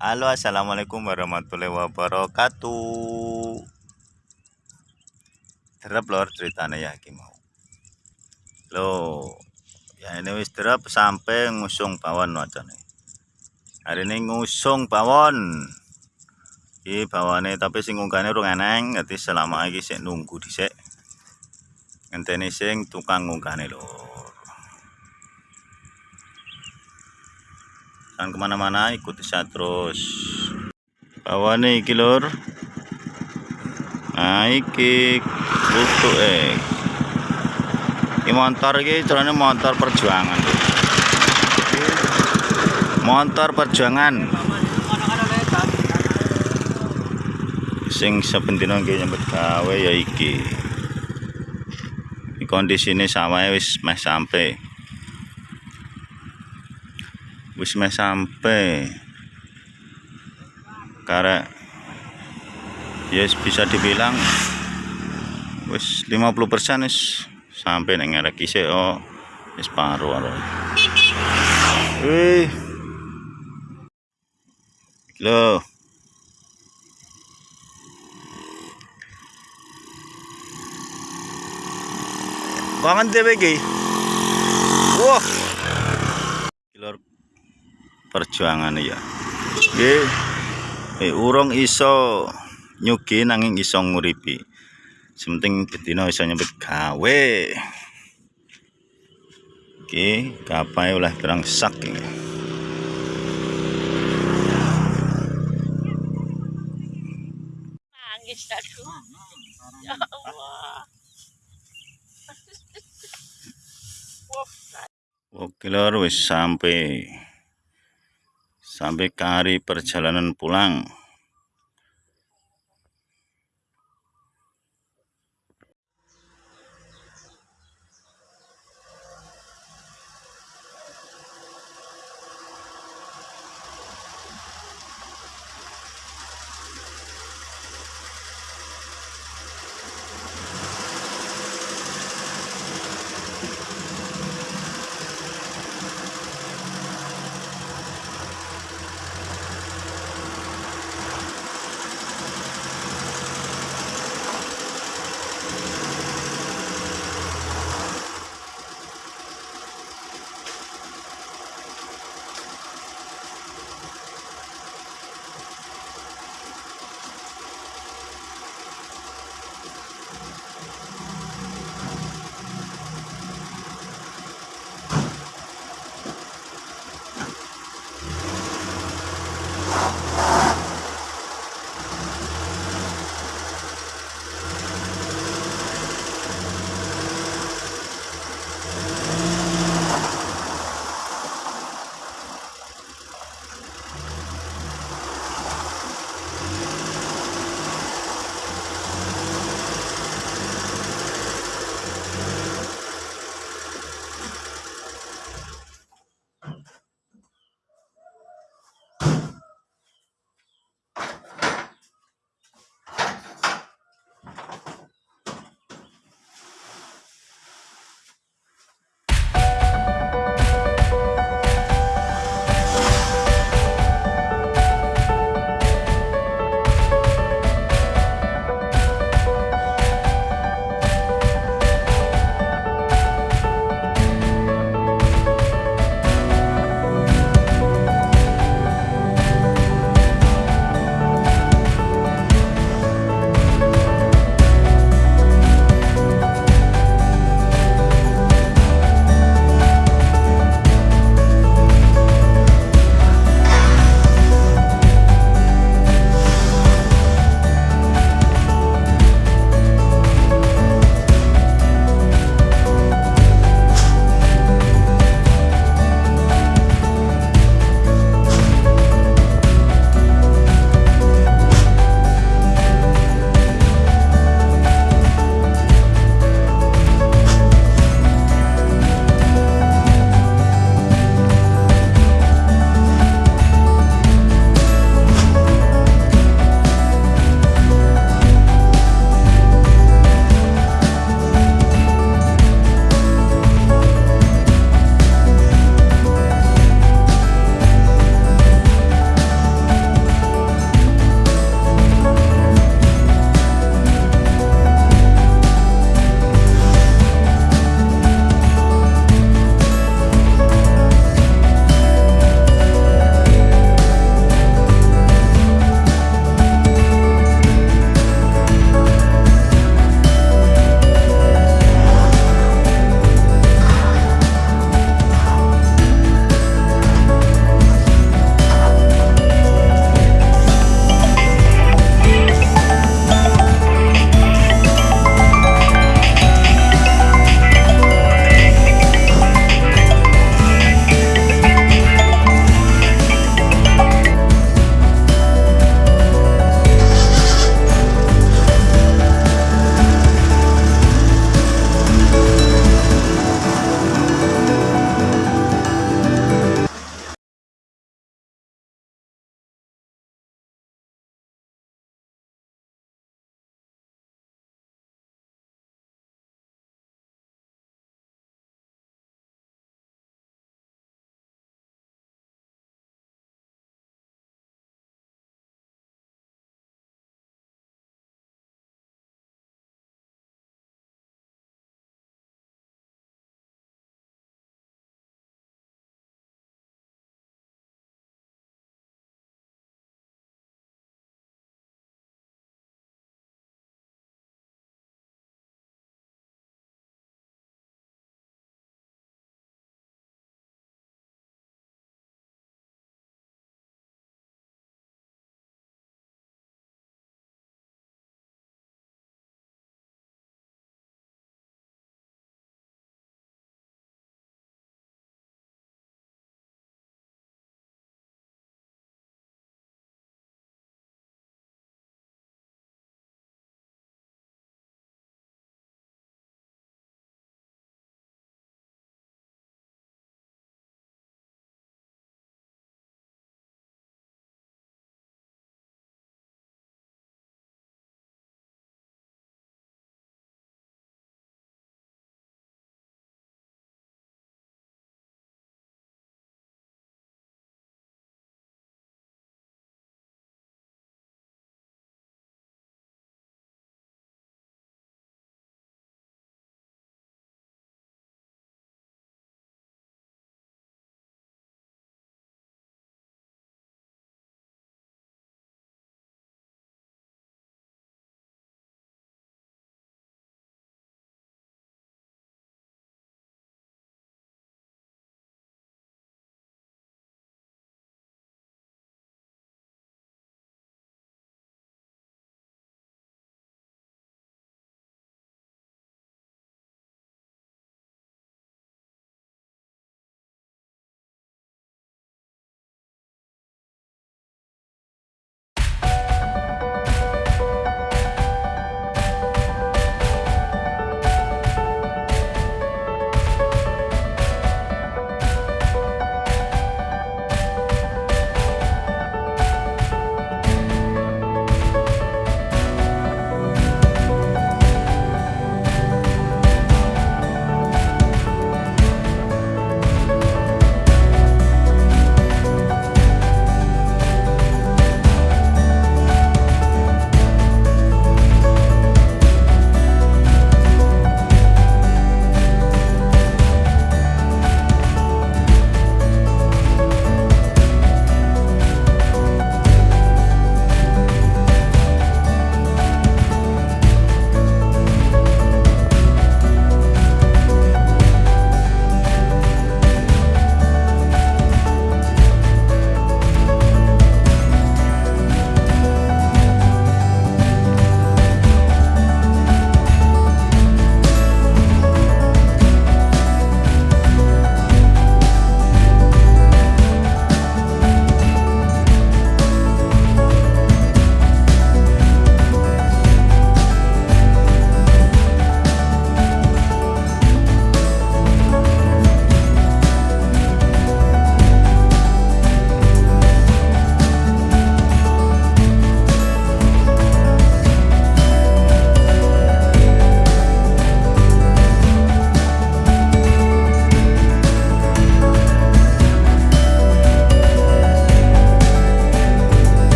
Halo assalamualaikum warahmatullahi wabarakatuh. Terap lor ceritanya ya ki mau. Lo ya ini wis terap sampai ngusung pawon wacane. Hari ini ngusung pawon di bawahnya tapi sing unggahnya urung eneng jadi selama lagi sih nunggu dhisik. Ngenteni sing tukang unggahnya lor jangan ke mana-mana ikuti saya terus. Bawah nih iki lur. Nah lutuk eh. Ini motor ini caranya motor perjuangan motor perjuangan. Sing sebentino iki nyambut gawe ya iki. Sama wis meh sampai wis meh sampai karena yes bisa dibilang wis 50% wis sampai nang ngarek isih oh wis paruh aro wih. Lo Kangen dhewe iki. Wah. Lor perjuangan ya. Nggih. Eh urung iso nyugi nanging iso nguripi. Sementing betina iso nyebut gawe. Oke kapai oleh terang sak ini nangis aku ya Allah. Oke lor wis sampai sampai ke hari perjalanan pulang